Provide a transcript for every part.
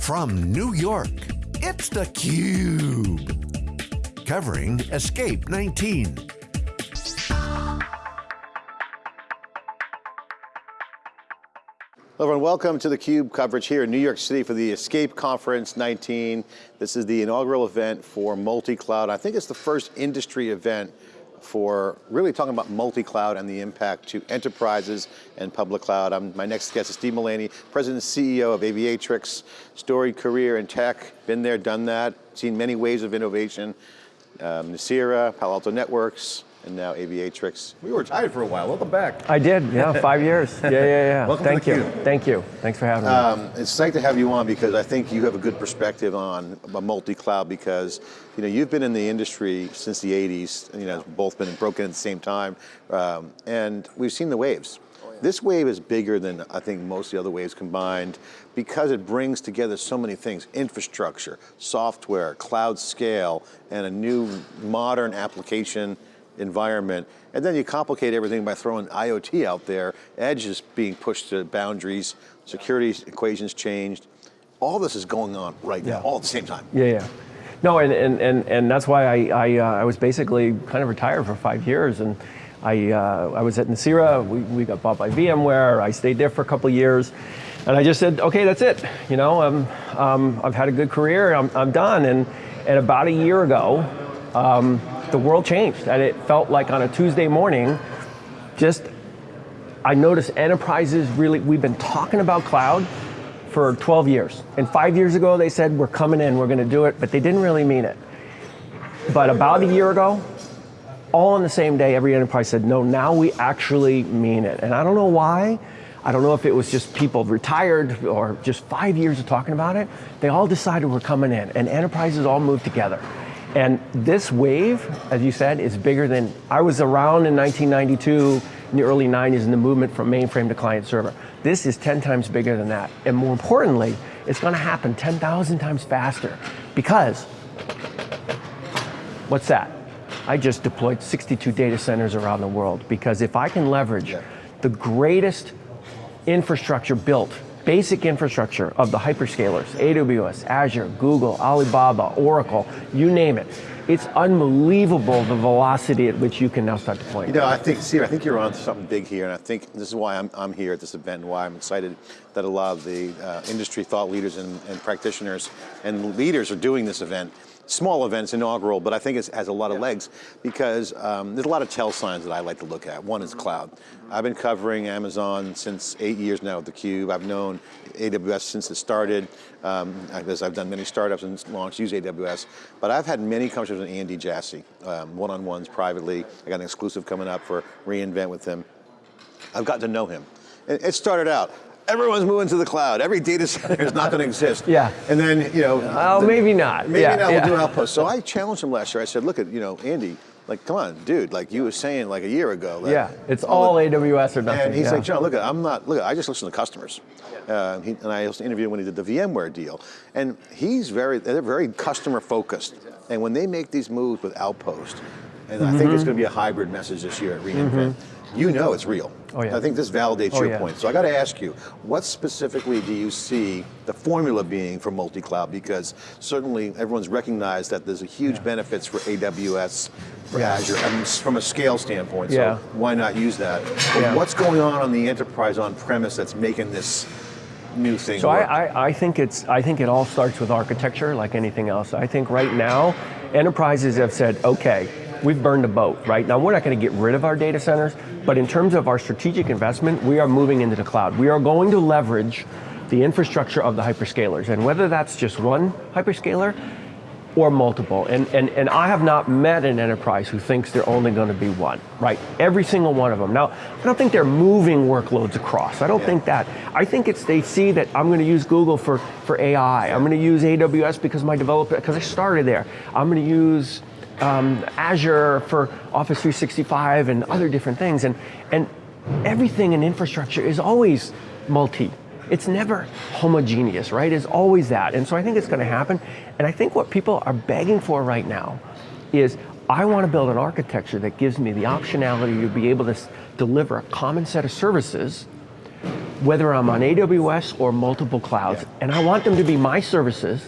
From New York, it's theCUBE. Covering Escape 19. Hello everyone, welcome to theCUBE coverage here in New York City for the Escape Conference 19. This is the inaugural event for multi-cloud. I think it's the first industry event for really talking about multi-cloud and the impact to enterprises and public cloud. I'm, my next guest is Steve Mullaney, President and CEO of Aviatrix, storied career in tech, been there, done that, seen many waves of innovation. Um, Nicira, Palo Alto Networks, and now Aviatrix. We were tied for a while, welcome back. I did, yeah, five years. Yeah, yeah, yeah. welcome Thank to you, theCUBE. thank you. Thanks for having Um, me. it's nice to have you on because I think you have a good perspective on a multi-cloud because you know you've been in the industry since the 80s, you know, both been broken at the same time, um, and we've seen the waves. This wave is bigger than I think most of the other waves combined because it brings together so many things, infrastructure, software, cloud scale, and a new modern application environment. And then you complicate everything by throwing IoT out there, edge is being pushed to boundaries, security equations changed. All this is going on right now, all at the same time. Yeah, yeah. No, and, and, and, and that's why I, I, uh, I was basically kind of retired for five years. And I, uh, I was at Nicira, we, we got bought by VMware, I stayed there for a couple of years. And I just said, okay, that's it. You know, um, um, I've had a good career, I'm, I'm done. And, and about a year ago, um, the world changed. And it felt like on a Tuesday morning, just I noticed enterprises really, we've been talking about cloud for 12 years. And five years ago they said, we're coming in, we're going to do it, but they didn't really mean it. But about a year ago, all on the same day, every enterprise said, no, now we actually mean it. And I don't know why. I don't know if it was just people retired or just five years of talking about it. They all decided we're coming in and enterprises all moved together. And this wave, as you said, is bigger than, I was around in 1992, in the early 90s in the movement from mainframe to client server. This is 10 times bigger than that. And more importantly, it's going to happen 10,000 times faster because What's that? I just deployed 62 data centers around the world because if I can leverage Yeah. the greatest infrastructure built, basic infrastructure of the hyperscalers, AWS, Azure, Google, Alibaba, Oracle, you name it, it's unbelievable the velocity at which you can now start deploying. You know, I think, Steve, I think you're on to something big here, and I think this is why I'm, I'm here at this event, and why I'm excited that a lot of the uh, industry thought leaders and, and practitioners and leaders are doing this event. Small events, inaugural, but I think it has a lot of legs because um, there's a lot of tell signs that I like to look at. One is cloud. I've been covering Amazon since eight years now at theCUBE. I've known AWS since it started, um, because I've done many startups and launched, use AWS, but I've had many conversations with Andy Jassy, um, one-on-ones privately. I got an exclusive coming up for reInvent with him. I've gotten to know him. It started out, everyone's moving to the cloud. Every data center is not going to exist. Yeah. And then, you know. Oh, the- maybe not. Maybe Yeah, not, yeah. we'll do outposts. So I challenged him last year. I said, look at, you know, Andy, like, come on, dude, like you were saying like a year ago. that Yeah, it's all the- AWS or nothing. and he's yeah. like, John, look, I'm not, look, I just listen to customers. Uh, he, and I also interviewed him when he did the VMware deal. And he's very, they're very customer focused. And when they make these moves with Outpost, and I Mm-hmm. think it's going to be a hybrid message this year at reInvent, you know it's real. Oh, yeah. I think this validates Oh, your yeah. point. So I got to ask you, what specifically do you see the formula being for multi-cloud? Because certainly everyone's recognized that there's a huge benefits for AWS, for Yeah. Azure, um, I mean, from a scale standpoint. Yeah. So why not use that? But Yeah. What's going on on the enterprise on premise that's making this new thing So work? I, I, I think it's I think it all starts with architecture, like anything else. I think right now, enterprises have said, okay, we've burned a boat, right? Now we're not going to get rid of our data centers, but in terms of our strategic investment, we are moving into the cloud. We are going to leverage the infrastructure of the hyperscalers, and whether that's just one hyperscaler or multiple. And, and, and I have not met an enterprise who thinks they're only going to be one, right? Every single one of them. Now, I don't think they're moving workloads across. I don't Yeah. think that. I think it's they see that I'm going to use Google for, for AI. I'm going to use AWS because my developer, because I started there. I'm going to use um, Azure for Office 365 and other different things. And, and everything in infrastructure is always multi. It's never homogeneous, right? It's always that. And so I think it's going to happen. And I think what people are begging for right now is I want to build an architecture that gives me the optionality to be able to deliver a common set of services whether I'm on AWS or multiple clouds, Yeah. and I want them to be my services,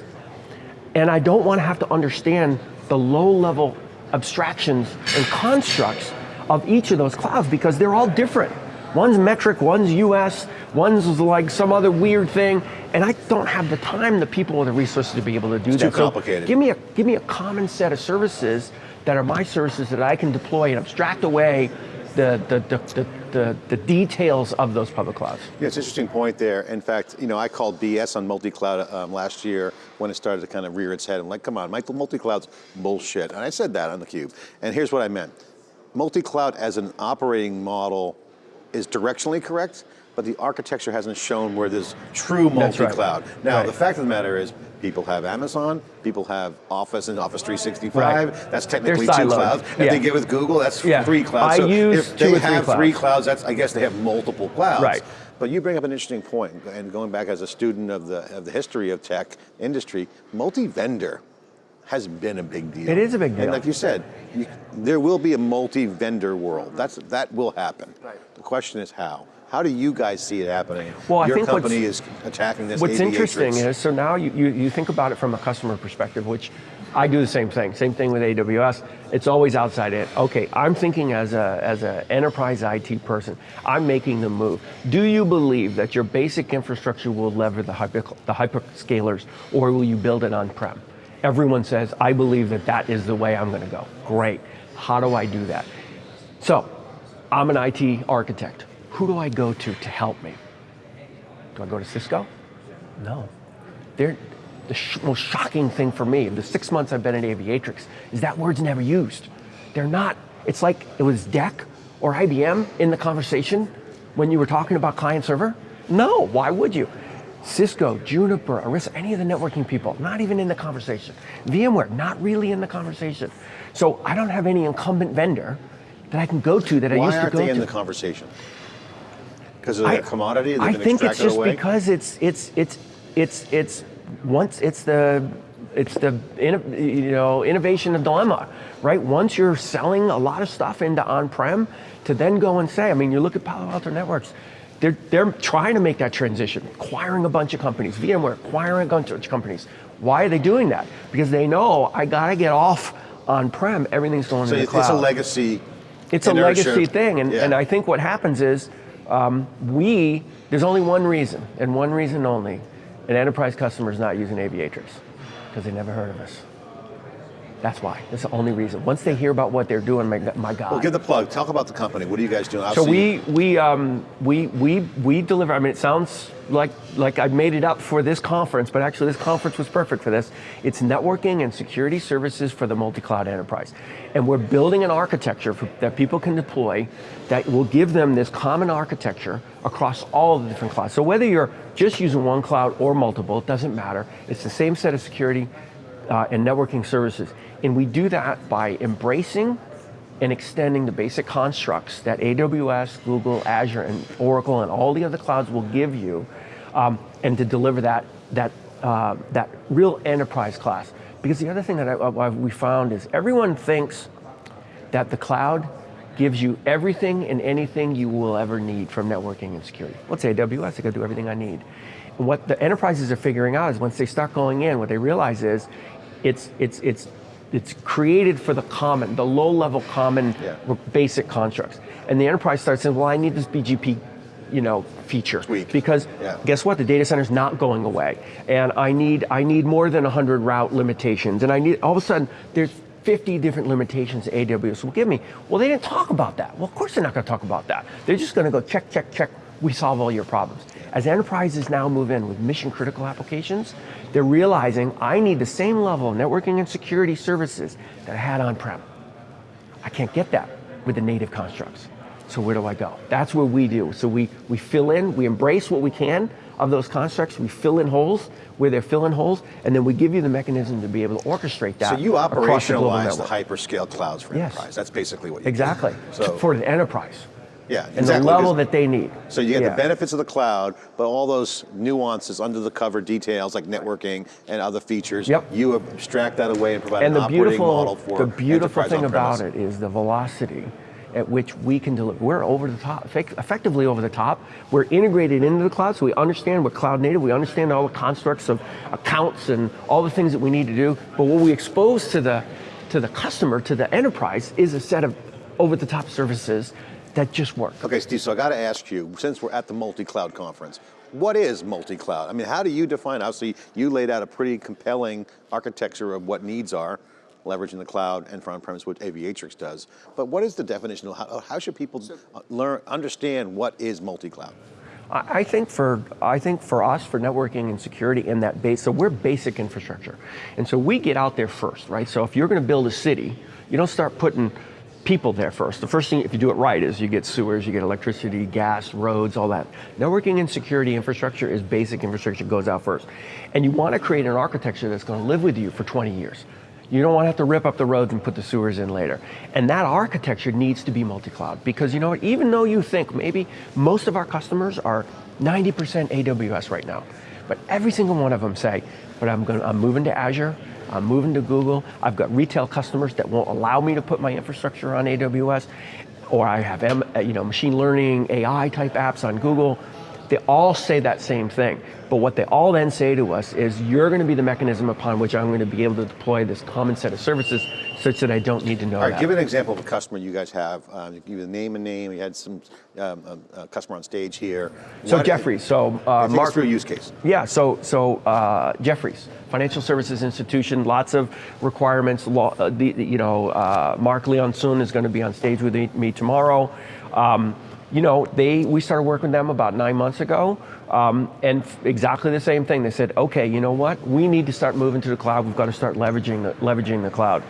and I don't want to have to understand the low-level abstractions and constructs of each of those clouds because they're all different. One's metric, one's US, one's like some other weird thing, and I don't have the time, the people, or the resources to be able to do too that. So complicated. give me a give me a common set of services that are my services that I can deploy and abstract away the the the, the, the, details of those public clouds. Yeah, it's an interesting point there. In fact, you know, I called BS on multi-cloud um, last year when it started to kind of rear its head. I'm like, come on, Michael, multi-cloud's bullshit. And I said that on the cube. And here's what I meant. Multi-cloud as an operating model is directionally correct, but the architecture hasn't shown where there's true multi-cloud. Now, Right. the fact of the matter is, people have Amazon, people have Office and Office 365. Right. That's technically two clouds. If Yeah. they get with Google, that's Yeah. three clouds. I so use if they three have three clouds. clouds, that's I guess they have multiple clouds. Right. But you bring up an interesting point, and going back as a student of the of the history of tech industry, multi-vendor has been a big deal. It is a big deal. And like you said, you, there will be a multi-vendor world. That's that will happen. Right. The question is how. How do you guys see it happening? Well, I Your think what's- company is attacking this. What's aviatrix. interesting is, so now you, you, you think about it from a customer perspective, which I do the same thing, same thing with AWS. It's always outside it. Okay, I'm thinking as a as an enterprise IT person, I'm making the move. Do you believe that your basic infrastructure will lever the, hyper, the hyperscalers, or will you build it on-prem? Everyone says, I believe that that is the way I'm going to go. Great. How do I do that? So, I'm an IT architect. Who do I go to to help me? Do I go to Cisco? No. They're, the sh- most shocking thing for me in the six months I've been at Aviatrix is that word's never used. They're not, it's like it was DEC or IBM in the conversation when you were talking about client server. No, why would you? Cisco, Juniper, Arista, any of the networking people, not even in the conversation. VMware, not really in the conversation. So I don't have any incumbent vendor that I can go to that I used to go to. Why aren't they in the conversation? Because of their commodity, they've I think it's just because it's it's it's it's it's once it's the it's the you know innovation of dilemma, right? Once you're selling a lot of stuff into on-prem, to then go and say, I mean, you look at Palo Alto Networks. They're, they're trying to make that transition, acquiring a bunch of companies, VMware acquiring a bunch of companies. Why are they doing that? Because they know I gotta get off on-prem, everything's going so to the it's cloud. a legacy. It's a legacy thing, and, Yeah. and I think what happens is um, we, there's only one reason, and one reason only, an enterprise customer is not using Aviatrix, because they never heard of us. That's why, that's the only reason. Once they hear about what they're doing, my, my God. Well, give the plug. Talk about the company. What are you guys doing? So we we um, we we we deliver. I mean, it sounds like like I made it up for this conference, but actually this conference was perfect for this. It's networking and security services for the multi-cloud enterprise, and we're building an architecture for, that people can deploy that will give them this common architecture across all the different clouds. So whether you're just using one cloud or multiple, it doesn't matter. It's the same set of security uh, and networking services, and we do that by embracing and extending the basic constructs that AWS, Google, Azure, and Oracle, and all the other clouds will give you, um, and to deliver that that uh, that real enterprise class. Because the other thing that I, I- we found is everyone thinks that the cloud gives you everything and anything you will ever need from networking and security. Let's say AWS, I can do everything I need. What the enterprises are figuring out is once they start going in, what they realize is it's it's it's it's created for the common, the low-level common Yeah. basic constructs. And the enterprise starts saying, well, I need this BGP you know, feature. Tweak. Because Yeah. guess what? The data center's not going away. And I need I need more than 100 route limitations. And I need all of a sudden there's 50 different limitations AWS will give me. Well, they didn't talk about that. Well, of course they're not going to talk about that. They're just going to go check, check, check. We solve all your problems. As enterprises now move in with mission critical applications, they're realizing I need the same level of networking and security services that I had on prem. I can't get that with the native constructs. So where do I go? That's where we do. So we, we fill in, we embrace what we can of those constructs, we fill in holes where they're filling holes, and then we give you the mechanism to be able to orchestrate that. so you across the operationalize the hyperscale clouds for Yes. enterprise. That's basically what you do. Exactly. So For the enterprise. Yeah, And exactly. the level that they need. So you get Yeah. the benefits of the cloud, but all those nuances under the cover details like networking and other features, Yep. you abstract that away and provide And an the operating beautiful, model for the beautiful thing about it is the velocity at which we can deliver. We're over the top, effectively over the top. We're integrated into the cloud, so we understand we're cloud native. We understand all the constructs of accounts and all the things that we need to do. But what we expose to the to the customer, to the enterprise, is a set of over-the-top services that just work. Okay, Steve, so I got to ask you, since we're at the multi-cloud conference, what is multi-cloud? I mean, how do you define, obviously you laid out a pretty compelling architecture of what needs are, leveraging the cloud and for on-premise, what Aviatrix does. But what is the definition of how, how should people learn, understand what is multi-cloud? I I think for I think for us for networking and security in that base, so we're basic infrastructure, and so we get out there first, right? So if you're going to build a city, you don't start putting people there first. The first thing, if you do it right, is you get sewers, you get electricity, gas, roads, all that. Networking and security infrastructure is basic infrastructure, goes out first. And you want to create an architecture that's going to live with you for 20 years. You don't want to have to rip up the roads and put the sewers in later. And that architecture needs to be multi-cloud because you know what, even though you think maybe most of our customers are 90% AWS right now, but every single one of them say, but I'm, going, I'm moving to Azure, I'm moving to Google, I've got retail customers that won't allow me to put my infrastructure on AWS, or I have you know, machine learning, AI type apps on Google. They all say that same thing. But what they all then say to us is, you're going to be the mechanism upon which I'm going to be able to deploy this common set of services such that I don't need to know All right, that. give an example of a customer you guys have. Um, give a name and name. We had some um, customer on stage here. So What- Jefferies, so uh, Mark, through use case. Yeah, so so uh, Jefferies, financial services institution, lots of requirements. Law, uh, the, you know, uh, Mark Leonsun is going to be on stage with me, me tomorrow. Um, you know, they we started working with them about nine months ago, um, and exactly the same thing. They said, okay, you know what? We need to start moving to the cloud. We've got to start leveraging the, leveraging the cloud,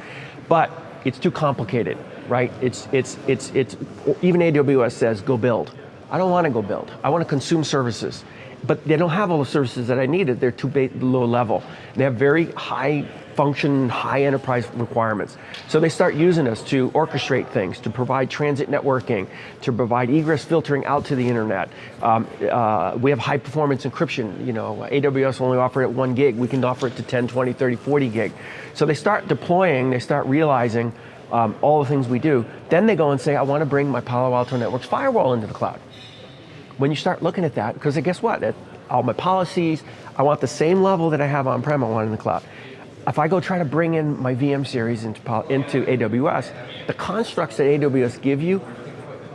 but it's too complicated, right? It's it's it's it's even AWS says go build. I don't want to go build. I want to consume services. But they don't have all the services that I needed. They're too low level. They have very high function, high enterprise requirements. So they start using us to orchestrate things, to provide transit networking, to provide egress filtering out to the internet. Um, uh, we have high performance encryption. You know, AWS only offer it one gig. We can offer it to 10, 20, 30, 40 gig. So they start deploying, they start realizing um, all the things we do. Then they go and say, I want to bring my Palo Alto Networks firewall into the cloud when you start looking at that, because guess what? It, all my policies, I want the same level that I have on-prem, I want in the cloud. If I go try to bring in my VM series into, into AWS, the constructs that AWS give you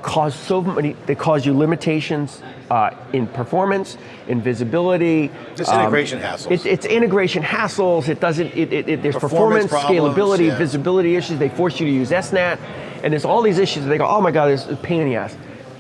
cause so many, they cause you limitations uh, in performance, in visibility. Just um, integration hassles. It's, it's integration hassles. It doesn't. It, it, it, there's performance, Performance problems, scalability, yeah. visibility issues. They force you to use SNAT, and there's all these issues. They go, oh my God, this is a pain in the ass.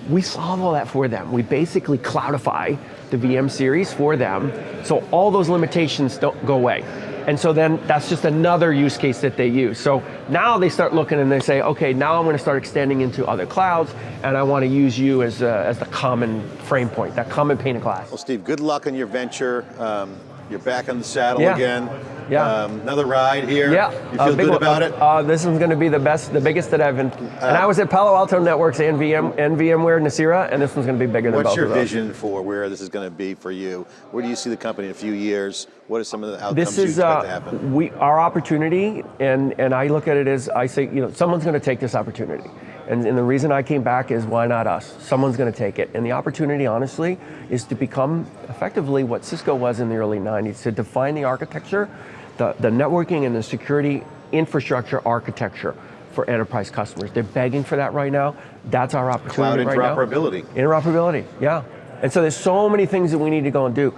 We solve all that for them. We basically cloudify the VM series for them, so all those limitations don't go away. And so then that's just another use case that they use. So now they start looking and they say, okay, now I'm going to start extending into other clouds, and I want to use you as, a, as the common frame point, that common pane of glass. Well, Steve, good luck on your venture. Um, you're back on the saddle Yeah. again. Yeah. Um, another ride here. Yeah, You feel good one. about it? Uh, this is going to be the best, the biggest that I've been. and I was at Palo Alto Networks and VM and VMware Nicira, and this one's going to be bigger than What's both your of those. vision for where this is going to be for you? Where do you see the company in a few years? What are some of the outcomes This you is expect to uh, happen? we our opportunity, and and I look at it as I say, you know, someone's going to take this opportunity, and, and the reason I came back is why not us? Someone's going to take it, and the opportunity, honestly, is to become effectively what Cisco was in the early '90s to define the architecture, the the networking and the security infrastructure architecture for enterprise customers. They're begging for that right now. That's our opportunity Cloud right now. interoperability. Interoperability, yeah. And so there's so many things that we need to go and do.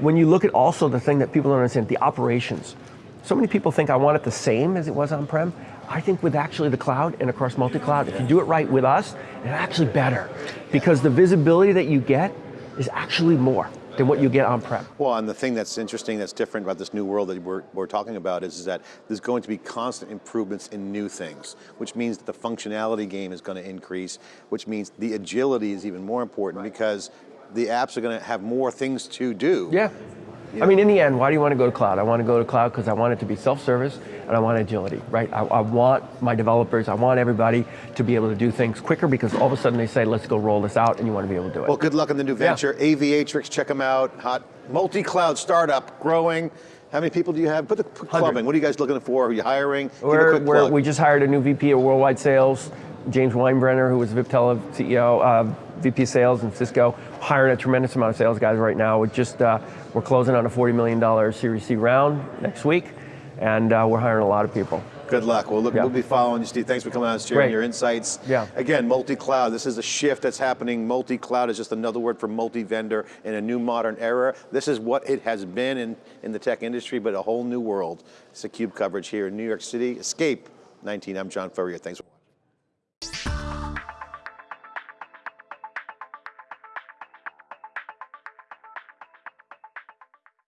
When you look at also the thing that people don't understand, the operations. So many people think I want it the same as it was on-prem. I think with actually the cloud and across multi-cloud, if you do it right with us, it's actually better. Because the visibility that you get is actually more than what you get on-prem. Well, and the thing that's interesting, that's different about this new world that we're, we're talking about is, is that there's going to be constant improvements in new things, which means that the functionality game is going to increase, which means the agility is even more important because the apps are going to have more things to do. Yeah. I mean, in the end, why do you want to go to cloud? I want to go to cloud because I want it to be self-service and I want agility, right? I, I want my developers, I want everybody to be able to do things quicker because all of a sudden they say, let's go roll this out and you want to be able to do it. Well, good luck in the new venture. Aviatrix, check them out. Hot multi-cloud startup, growing. How many people do you have? Put the put clubbing. What are you guys looking for? Are you hiring? Give a We're, quick we're, plug. we just hired a new VP of worldwide sales. James Weinbrenner, who was Viptela CEO, uh, VP Sales in Cisco, hiring a tremendous amount of sales guys right now. We're just uh, we're closing on a $40 million Series C round next week, and uh, we're hiring a lot of people. Good luck. Well, look, Yeah. we'll be following you, Steve. Thanks for coming out and sharing Great. your insights. Yeah. Again, multi-cloud. This is a shift that's happening. Multi-cloud is just another word for multi-vendor in a new modern era. This is what it has been in, in the tech industry, but a whole new world. It's a CUBE coverage here in New York City. Escape 19. I'm John Furrier. Thanks.